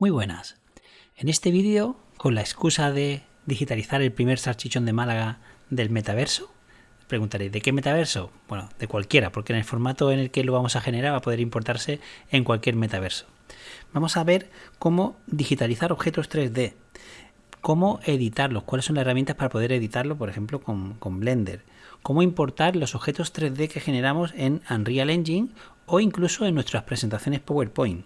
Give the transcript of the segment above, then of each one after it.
Muy buenas. En este vídeo, con la excusa de digitalizar el primer salchichón de Málaga del metaverso, preguntaréis, ¿de qué metaverso? Bueno, de cualquiera, porque en el formato en el que lo vamos a generar va a poder importarse en cualquier metaverso. Vamos a ver cómo digitalizar objetos 3D, cómo editarlos, cuáles son las herramientas para poder editarlo, por ejemplo, con, con Blender, cómo importar los objetos 3D que generamos en Unreal Engine o incluso en nuestras presentaciones PowerPoint.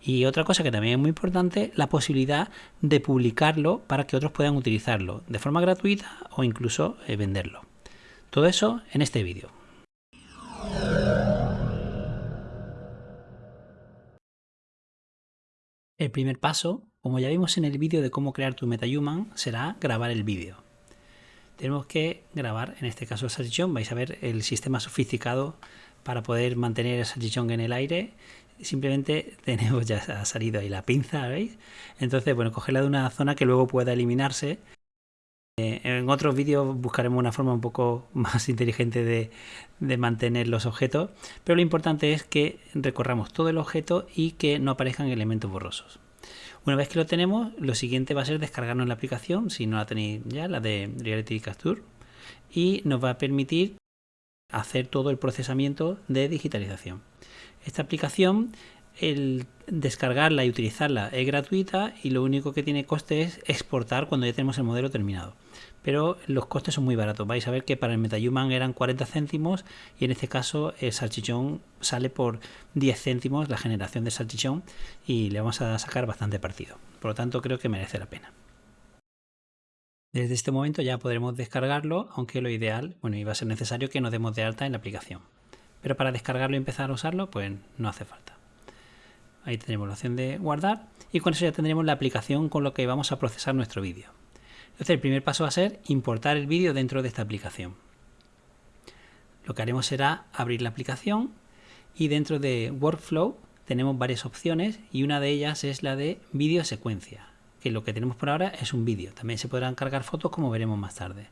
Y otra cosa que también es muy importante, la posibilidad de publicarlo para que otros puedan utilizarlo de forma gratuita o incluso eh, venderlo. Todo eso en este vídeo. El primer paso, como ya vimos en el vídeo de cómo crear tu MetaHuman, será grabar el vídeo. Tenemos que grabar, en este caso el salchichón, vais a ver el sistema sofisticado para poder mantener el salchichón en el aire simplemente tenemos ya salido ahí la pinza, ¿veis? Entonces, bueno, cogerla de una zona que luego pueda eliminarse. Eh, en otros vídeos buscaremos una forma un poco más inteligente de, mantener los objetos, pero lo importante es que recorramos todo el objeto y que no aparezcan elementos borrosos. Una vez que lo tenemos, lo siguiente va a ser descargarnos la aplicación, si no la tenéis ya, la de Reality Capture, y nos va a permitir hacer todo el procesamiento de digitalización. Esta aplicación, el descargarla y utilizarla es gratuita y lo único que tiene coste es exportar cuando ya tenemos el modelo terminado. Pero los costes son muy baratos. Vais a ver que para el MetaHuman eran 40 céntimos y en este caso el salchichón sale por 10 céntimos la generación de salchichón y le vamos a sacar bastante partido. Por lo tanto creo que merece la pena. Desde este momento ya podremos descargarlo, aunque lo ideal, bueno, iba a ser necesario que nos demos de alta en la aplicación. Pero para descargarlo y empezar a usarlo, pues no hace falta. Ahí tenemos la opción de guardar y con eso ya tendremos la aplicación con lo que vamos a procesar nuestro vídeo. Entonces el primer paso va a ser importar el vídeo dentro de esta aplicación. Lo que haremos será abrir la aplicación y dentro de Workflow tenemos varias opciones y una de ellas es la de vídeo secuencia que lo que tenemos por ahora es un vídeo. También se podrán cargar fotos como veremos más tarde.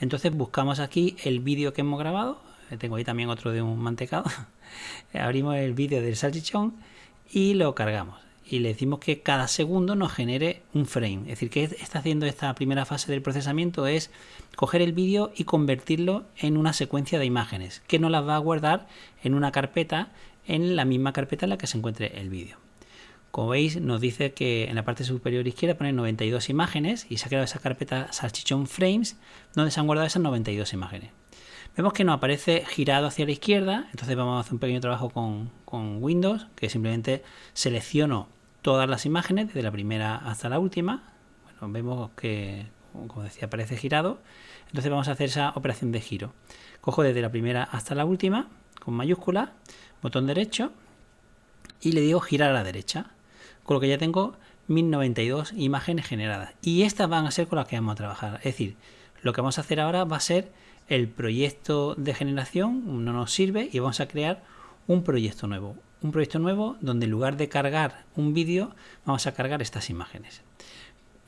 Entonces buscamos aquí el vídeo que hemos grabado. Eh, tengo ahí también otro de un mantecado. Abrimos el vídeo del salchichón y lo cargamos. Y le decimos que cada segundo nos genere un frame. Es decir, que está haciendo esta primera fase del procesamiento es coger el vídeo y convertirlo en una secuencia de imágenes que nos las va a guardar en una carpeta en la misma carpeta en la que se encuentre el vídeo. Como veis, nos dice que en la parte superior izquierda pone 92 imágenes y se ha creado esa carpeta Salchichón Frames donde se han guardado esas 92 imágenes. Vemos que nos aparece girado hacia la izquierda, entonces vamos a hacer un pequeño trabajo con, con Windows, que simplemente selecciono todas las imágenes, desde la primera hasta la última. Bueno, vemos que, como decía, aparece girado. Entonces vamos a hacer esa operación de giro. Cojo desde la primera hasta la última, con mayúscula, botón derecho, y le digo girar a la derecha con lo que ya tengo 1092 imágenes generadas. Y estas van a ser con las que vamos a trabajar. Es decir, lo que vamos a hacer ahora va a ser el proyecto de generación, no nos sirve y vamos a crear un proyecto nuevo. Un proyecto nuevo donde en lugar de cargar un vídeo, vamos a cargar estas imágenes.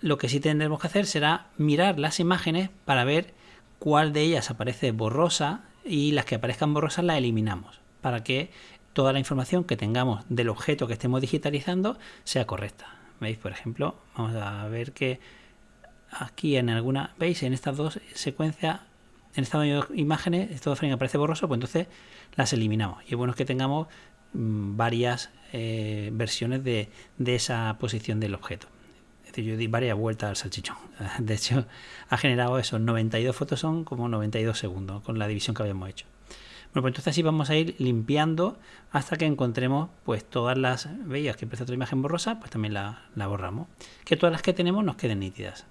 Lo que sí tendremos que hacer será mirar las imágenes para ver cuál de ellas aparece borrosa y las que aparezcan borrosas las eliminamos para que toda la información que tengamos del objeto que estemos digitalizando sea correcta. ¿Veis? Por ejemplo, vamos a ver que aquí en alguna, ¿veis? En estas dos secuencias, en estas dos imágenes, este frame aparece borroso, pues entonces las eliminamos. Y es bueno que tengamos varias eh, versiones de, esa posición del objeto. Es decir, yo di varias vueltas al salchichón. De hecho, ha generado esos 92 fotos son como 92 segundos con la división que habíamos hecho. Bueno, pues entonces así vamos a ir limpiando hasta que encontremos pues todas las, veías que empieza otra imagen borrosa, pues también la, la borramos. Que todas las que tenemos nos queden nítidas.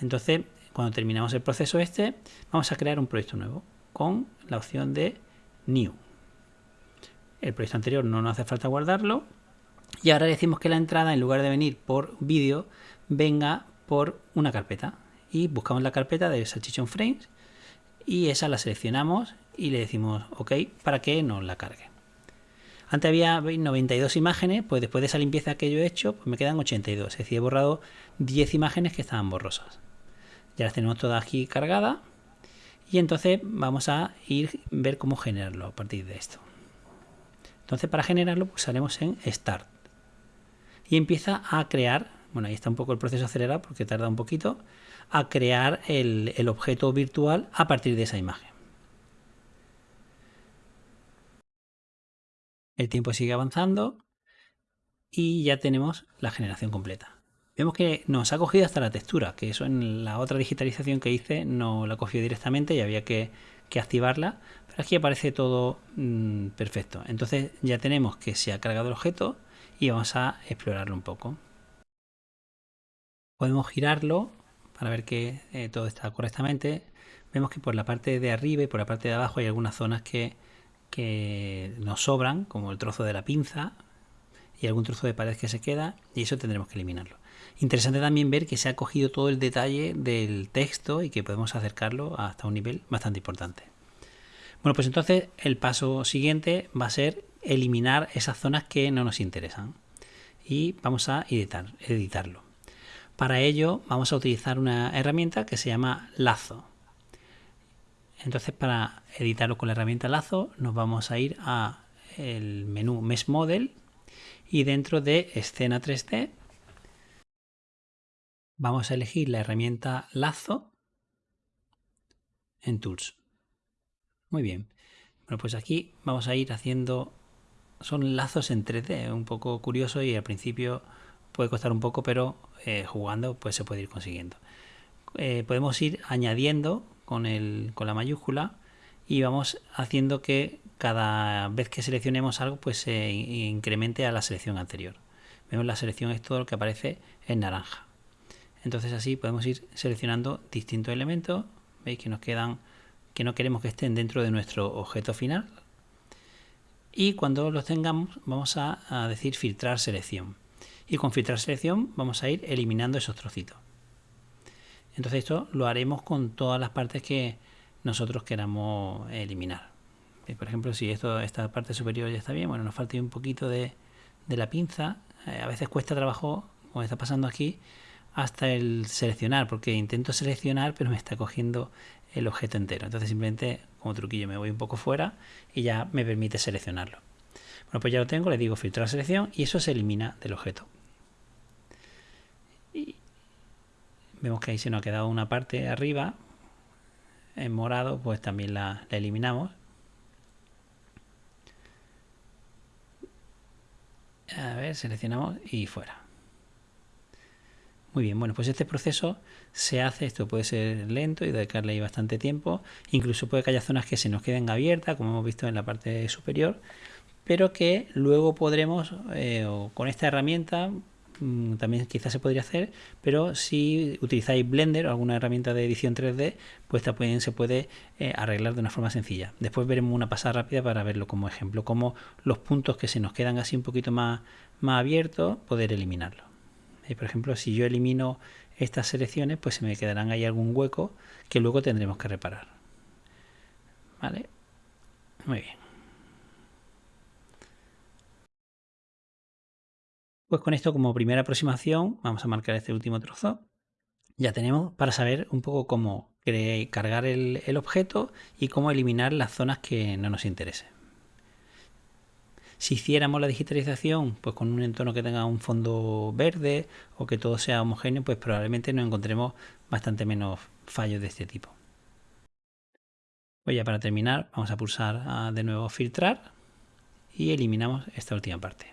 Entonces, cuando terminamos el proceso este, vamos a crear un proyecto nuevo con la opción de New. El proyecto anterior no nos hace falta guardarlo. Y ahora decimos que la entrada, en lugar de venir por vídeo, venga por una carpeta. Y buscamos la carpeta de Salchichon Frames y esa la seleccionamos y le decimos OK para que nos la cargue. Antes había 92 imágenes, pues después de esa limpieza que yo he hecho, pues me quedan 82. Es decir, he borrado 10 imágenes que estaban borrosas. Ya las tenemos todas aquí cargadas. Y entonces vamos a ir ver cómo generarlo a partir de esto. Entonces para generarlo pulsaremos en Start. y empieza a crear, bueno, ahí está un poco el proceso acelerado porque tarda un poquito, a crear el, objeto virtual a partir de esa imagen. El tiempo sigue avanzando y ya tenemos la generación completa. Vemos que nos ha cogido hasta la textura, que eso en la otra digitalización que hice no la cogió directamente y había que, activarla, pero aquí aparece todo mm, perfecto. Entonces ya tenemos que se ha cargado el objeto y vamos a explorarlo un poco. Podemos girarlo para ver que eh, todo está correctamente. Vemos que por la parte de arriba y por la parte de abajo hay algunas zonas que, que nos sobran, como el trozo de la pinza, y algún trozo de pared que se queda y eso tendremos que eliminarlo. Interesante también ver que se ha cogido todo el detalle del texto y que podemos acercarlo hasta un nivel bastante importante. Bueno, pues entonces el paso siguiente va a ser eliminar esas zonas que no nos interesan y vamos a editar, editarlo. Para ello vamos a utilizar una herramienta que se llama lazo. Entonces para editarlo con la herramienta lazo nos vamos a ir a el menú Mesh Model y dentro de escena 3D vamos a elegir la herramienta lazo en Tools. Muy bien. Bueno, pues aquí vamos a ir haciendo... Son lazos en 3D, un poco curioso y al principio puede costar un poco, pero eh, jugando pues se puede ir consiguiendo. Eh, podemos ir añadiendo con, el, con la mayúscula y vamos haciendo que cada vez que seleccionemos algo pues se incremente a la selección anterior. Vemos la selección es todo lo que aparece en naranja. Entonces así podemos ir seleccionando distintos elementos. Veis que nos quedan que no queremos que estén dentro de nuestro objeto final. Y cuando los tengamos vamos a, decir filtrar selección. Y con filtrar selección vamos a ir eliminando esos trocitos. Entonces esto lo haremos con todas las partes que nosotros queramos eliminar. Eh, por ejemplo, si esto, esta parte superior ya está bien, bueno, nos falta un poquito de, la pinza. Eh, a veces cuesta trabajo, como está pasando aquí, hasta el seleccionar, porque intento seleccionar, pero me está cogiendo el objeto entero. Entonces simplemente, como truquillo, me voy un poco fuera y ya me permite seleccionarlo. Bueno, pues ya lo tengo, le digo filtrar selección y eso se elimina del objeto. Y vemos que ahí se nos ha quedado una parte arriba en morado, pues también la eliminamos A ver, seleccionamos y fuera. Muy bien, bueno, pues este proceso se hace, esto puede ser lento y dedicarle ahí bastante tiempo. Incluso puede que haya zonas que se nos queden abiertas, como hemos visto en la parte superior, pero que luego podremos, eh, con esta herramienta, Mm, también quizás se podría hacer, pero si utilizáis Blender o alguna herramienta de edición 3D, pues también se puede eh, arreglar de una forma sencilla. Después veremos una pasada rápida para verlo como ejemplo, como los puntos que se nos quedan así un poquito más, más abiertos, poder eliminarlo. Y por ejemplo, si yo elimino estas selecciones, pues se me quedarán ahí algún hueco que luego tendremos que reparar. ¿Vale? Muy bien. Pues con esto como primera aproximación vamos a marcar este último trozo. Ya tenemos para saber un poco cómo cargar el, objeto y cómo eliminar las zonas que no nos interesen. Si hiciéramos la digitalización pues con un entorno que tenga un fondo verde o que todo sea homogéneo, pues probablemente nos encontremos bastante menos fallos de este tipo. Pues ya para terminar vamos a pulsar de nuevo filtrar y eliminamos esta última parte.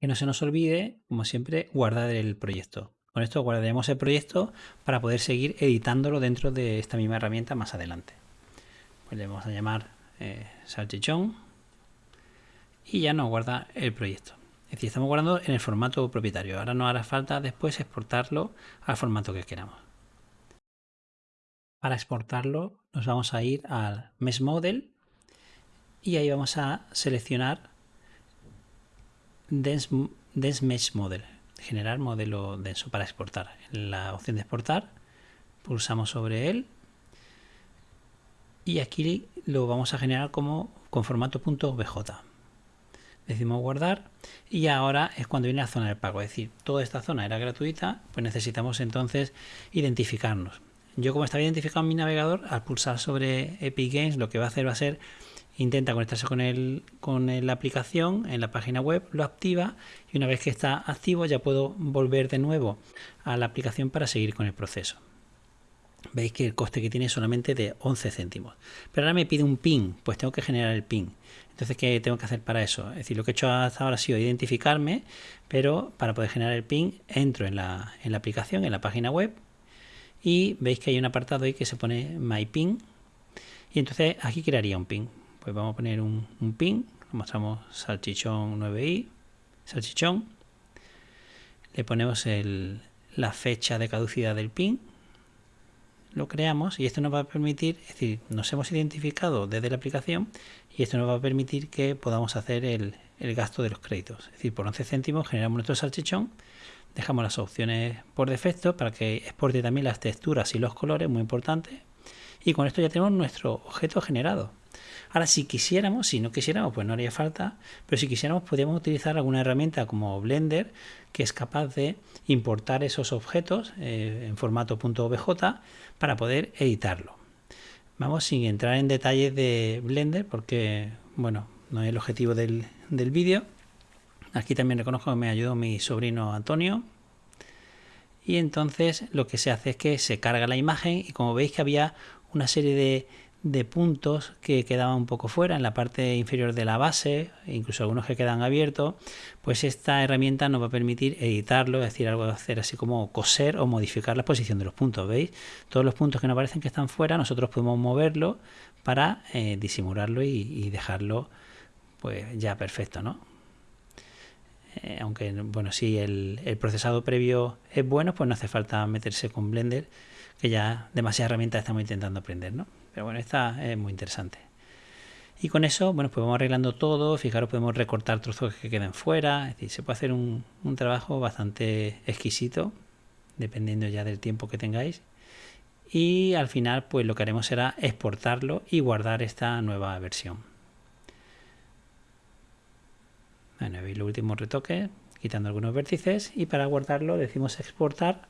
que no se nos olvide, como siempre, guardar el proyecto. Con esto guardaremos el proyecto para poder seguir editándolo dentro de esta misma herramienta más adelante. Pues le vamos a llamar eh, salchichón y ya nos guarda el proyecto. Es decir, estamos guardando en el formato propietario. Ahora nos hará falta después exportarlo al formato que queramos. Para exportarlo nos vamos a ir al Mesh Model y ahí vamos a seleccionar Dense, Mesh Model, generar modelo denso para exportar. En la opción de exportar, pulsamos sobre él y aquí lo vamos a generar como con formato .bj. Decimos guardar y ahora es cuando viene la zona del pago. Es decir, toda esta zona era gratuita, pues necesitamos entonces identificarnos. Yo como estaba identificado en mi navegador, al pulsar sobre Epic Games lo que va a hacer va a ser intenta conectarse con, el, con la aplicación en la página web, lo activa y una vez que está activo ya puedo volver de nuevo a la aplicación para seguir con el proceso. Veis que el coste que tiene es solamente de 11 céntimos. Pero ahora me pide un PIN, pues tengo que generar el PIN. Entonces, ¿qué tengo que hacer para eso? Es decir, lo que he hecho hasta ahora ha sido identificarme, pero para poder generar el PIN entro en la, en la aplicación, en la página web, y veis que hay un apartado ahí que se pone My PIN, y entonces aquí crearía un PIN. Pues vamos a poner un, PIN, lo mostramos salchichón 9i, salchichón, le ponemos la fecha de caducidad del PIN, lo creamos y esto nos va a permitir, es decir, nos hemos identificado desde la aplicación y esto nos va a permitir que podamos hacer el gasto de los créditos. Es decir, por 11 céntimos generamos nuestro salchichón, dejamos las opciones por defecto para que exporte también las texturas y los colores, muy importante, y con esto ya tenemos nuestro objeto generado. Ahora, si quisiéramos, si no quisiéramos, pues no haría falta, pero si quisiéramos, podríamos utilizar alguna herramienta como Blender, que es capaz de importar esos objetos eh, en formato .obj para poder editarlo. Vamos sin entrar en detalles de Blender, porque, bueno, no es el objetivo del, del vídeo. Aquí también reconozco que me ayudó mi sobrino Antonio. Y entonces lo que se hace es que se carga la imagen y como veis que había una serie de, puntos que quedaban un poco fuera en la parte inferior de la base, incluso algunos que quedan abiertos, pues esta herramienta nos va a permitir editarlo, es decir, algo de hacer así como coser o modificar la posición de los puntos, ¿veis? Todos los puntos que nos parecen que están fuera, nosotros podemos moverlo para eh, disimularlo y, dejarlo pues ya perfecto, ¿no? Eh, aunque, bueno, si el, el procesado previo es bueno, pues no hace falta meterse con Blender, que ya demasiadas herramientas estamos intentando aprender, ¿no? Pero bueno, esta es muy interesante. Y con eso, bueno, pues vamos arreglando todo. Fijaros, podemos recortar trozos que queden fuera. Es decir, se puede hacer un, un trabajo bastante exquisito, dependiendo ya del tiempo que tengáis. Y al final, pues lo que haremos será exportarlo y guardar esta nueva versión. Bueno, veis los últimos retoques, quitando algunos vértices. Y para guardarlo decimos exportar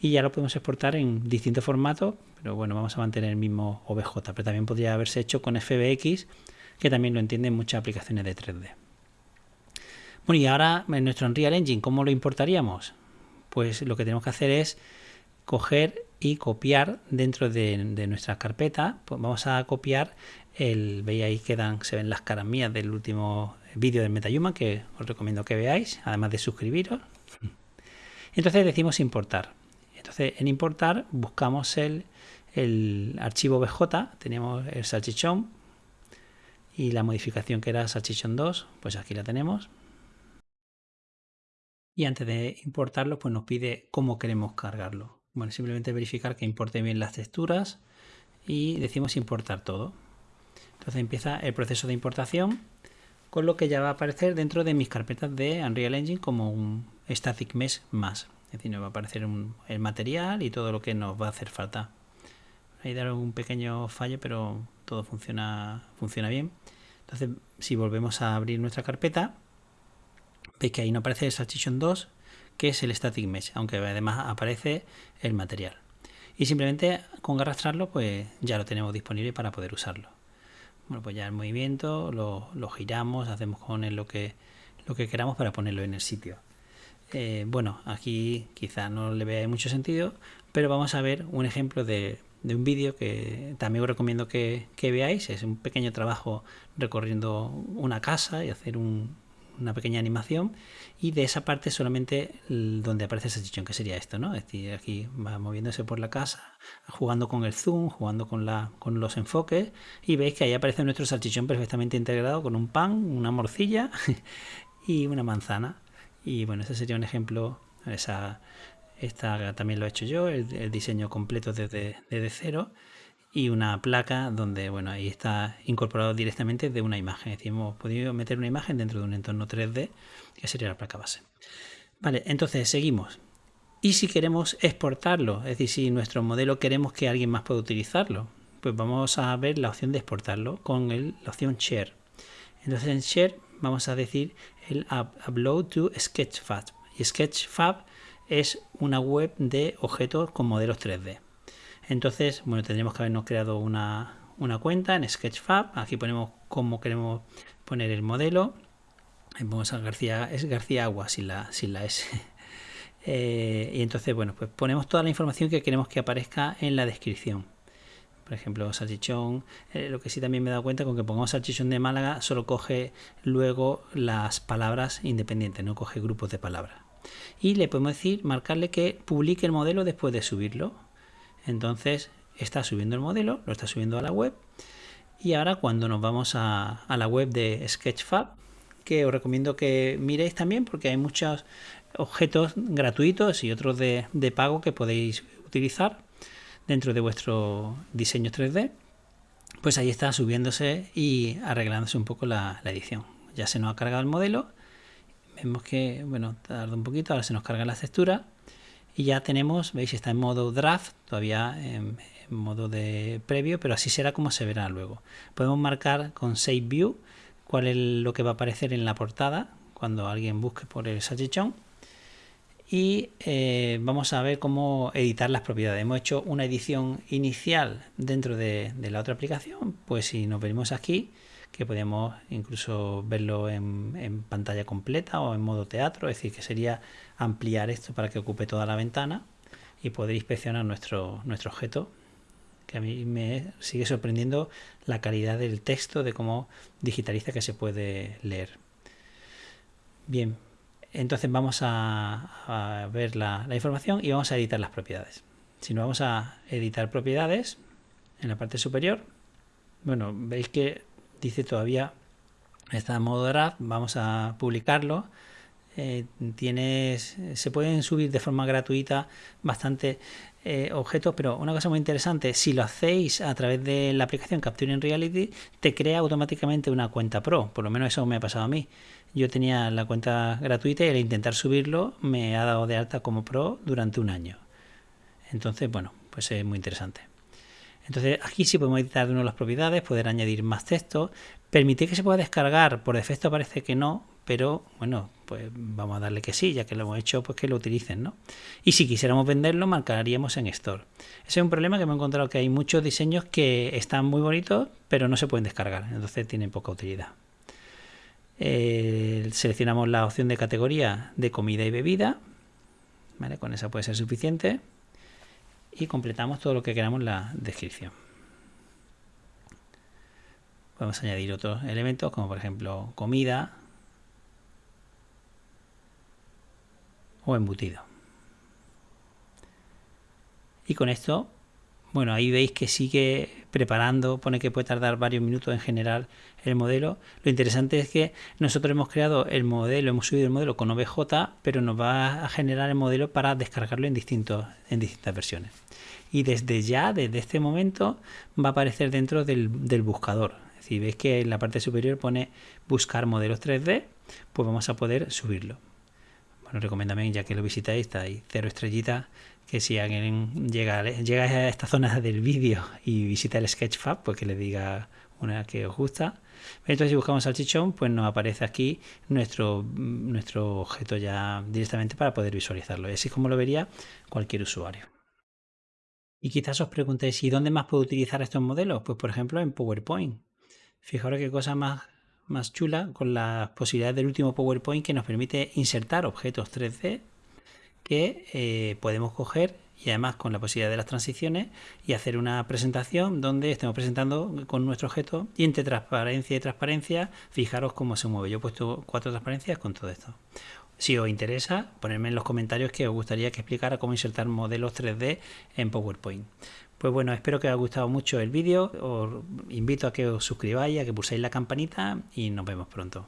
y ya lo podemos exportar en distintos formatos, pero bueno, vamos a mantener el mismo OBJ, pero también podría haberse hecho con FBX, que también lo entienden muchas aplicaciones de 3D. Bueno, y ahora en nuestro Unreal Engine, ¿cómo lo importaríamos? Pues lo que tenemos que hacer es coger y copiar dentro de, nuestra carpeta, pues vamos a copiar el, veis ahí quedan, se ven las caras mías del último vídeo del MetaHuman que os recomiendo que veáis, además de suscribiros. Entonces decimos importar. En importar buscamos el, archivo BJ, tenemos el salchichón y la modificación que era salchichón 2, pues aquí la tenemos. Y antes de importarlo, pues nos pide cómo queremos cargarlo. Bueno, simplemente verificar que importe bien las texturas y decimos importar todo. Entonces empieza el proceso de importación con lo que ya va a aparecer dentro de mis carpetas de Unreal Engine como un static mesh más. Es decir, nos va a aparecer el material y todo lo que nos va a hacer falta. Ahí dar un pequeño fallo, pero todo funciona, funciona bien. Entonces, si volvemos a abrir nuestra carpeta, veis que ahí no aparece el Salchichon 2, que es el Static Mesh, aunque además aparece el material. Y simplemente con arrastrarlo, pues ya lo tenemos disponible para poder usarlo. Bueno, pues ya el movimiento lo, lo giramos, hacemos con él lo que, lo que queramos para ponerlo en el sitio. Eh, bueno, aquí quizá no le vea mucho sentido, pero vamos a ver un ejemplo de, un vídeo que también os recomiendo que, veáis. Es un pequeño trabajo recorriendo una casa y hacer una pequeña animación y de esa parte solamente donde aparece ese chichón, que sería esto, ¿no? Es decir, aquí va moviéndose por la casa, jugando con el zoom, jugando con, con los enfoques y veis que ahí aparece nuestro salchichón perfectamente integrado con un pan, una morcilla y una manzana. Y bueno, ese sería un ejemplo. Esa, esta también lo he hecho yo, el, diseño completo desde, desde, cero. Y una placa donde, bueno, ahí está incorporado directamente de una imagen. Es decir, hemos podido meter una imagen dentro de un entorno 3D, que sería la placa base. Vale, entonces seguimos. Y si queremos exportarlo, es decir, si nuestro modelo queremos que alguien más pueda utilizarlo, pues vamos a ver la opción de exportarlo con la opción Share. Entonces en Share vamos a decir el upload to Sketchfab. Y Sketchfab es una web de objetos con modelos 3D. Entonces, bueno, tendríamos que habernos creado una, una cuenta en Sketchfab. Aquí ponemos cómo queremos poner el modelo. Vamos a García, es García Agua sin la, sin la S. Eh, y entonces, bueno, pues ponemos toda la información que queremos que aparezca en la descripción. Por ejemplo, salchichón, eh, lo que sí también me he dado cuenta con que pongamos salchichón de Málaga, solo coge luego las palabras independientes, no coge grupos de palabras. Y le podemos decir, marcarle que publique el modelo después de subirlo. Entonces, está subiendo el modelo, lo está subiendo a la web. Y ahora cuando nos vamos a, a la web de Sketchfab, que os recomiendo que miréis también porque hay muchos objetos gratuitos y otros de, pago que podéis utilizar dentro de vuestro diseño 3D, pues ahí está subiéndose y arreglándose un poco la, edición. Ya se nos ha cargado el modelo, vemos que, bueno, tarda un poquito, ahora se nos carga la textura y ya tenemos, veis, está en modo draft, todavía en, modo de previo, pero así será como se verá luego. Podemos marcar con Save View cuál es lo que va a aparecer en la portada cuando alguien busque por el salchichón y eh, vamos a ver cómo editar las propiedades. Hemos hecho una edición inicial dentro de, la otra aplicación, pues si nos venimos aquí, que podemos incluso verlo en, pantalla completa o en modo teatro, es decir, que sería ampliar esto para que ocupe toda la ventana y poder inspeccionar nuestro, nuestro objeto, que a mí me sigue sorprendiendo la calidad del texto, de cómo digitaliza que se puede leer. Bien, entonces vamos a, ver la, información y vamos a editar las propiedades. Si nos vamos a editar propiedades, en la parte superior, bueno, veis que dice todavía está en modo draft, vamos a publicarlo. Eh, tienes, se pueden subir de forma gratuita bastante eh, objetos, pero una cosa muy interesante, si lo hacéis a través de la aplicación Capturing Reality, te crea automáticamente una cuenta Pro, por lo menos eso me ha pasado a mí. Yo tenía la cuenta gratuita y al intentar subirlo me ha dado de alta como Pro durante un año. Entonces, bueno, pues es muy interesante. Entonces aquí sí podemos editar de las propiedades, poder añadir más texto, permitir que se pueda descargar, por defecto parece que no, pero bueno, pues vamos a darle que sí, ya que lo hemos hecho, pues que lo utilicen, ¿no? Y si quisiéramos venderlo, marcaríamos en Store. Ese es un problema que me he encontrado que hay muchos diseños que están muy bonitos, pero no se pueden descargar, entonces tienen poca utilidad. Eh, seleccionamos la opción de categoría de comida y bebida, ¿vale? Con esa puede ser suficiente. Y completamos todo lo que queramos en la descripción. Podemos añadir otros elementos como por ejemplo comida, o embutido. Y con esto, bueno, ahí veis que sigue preparando, pone que puede tardar varios minutos en generar el modelo. Lo interesante es que nosotros hemos creado el modelo, hemos subido el modelo con OBJ, pero nos va a generar el modelo para descargarlo en, distintos, en distintas versiones. Y desde ya, desde este momento, va a aparecer dentro del, del buscador. Si veis que en la parte superior pone buscar modelos 3D, pues vamos a poder subirlo. Bueno, recomiéndame, ya que lo visitáis, está ahí cero estrellitas, que si alguien llega, llega a esta zona del vídeo y visita el Sketchfab, pues que le diga una que os gusta. Entonces si buscamos salchichón, pues nos aparece aquí nuestro, nuestro objeto ya directamente para poder visualizarlo. Así es como lo vería cualquier usuario. Y quizás os preguntéis, ¿y dónde más puedo utilizar estos modelos? Pues por ejemplo en PowerPoint. Fijaros qué cosa más más chula con las posibilidades del último PowerPoint que nos permite insertar objetos 3D que eh, podemos coger y además con la posibilidad de las transiciones y hacer una presentación donde estemos presentando con nuestro objeto y entre transparencia y transparencia fijaros cómo se mueve. Yo he puesto cuatro transparencias con todo esto. Si os interesa, ponedme en los comentarios que os gustaría que explicara cómo insertar modelos 3D en PowerPoint. Pues bueno, espero que os haya gustado mucho el vídeo. Os invito a que os suscribáis, a que pulséis la campanita y nos vemos pronto.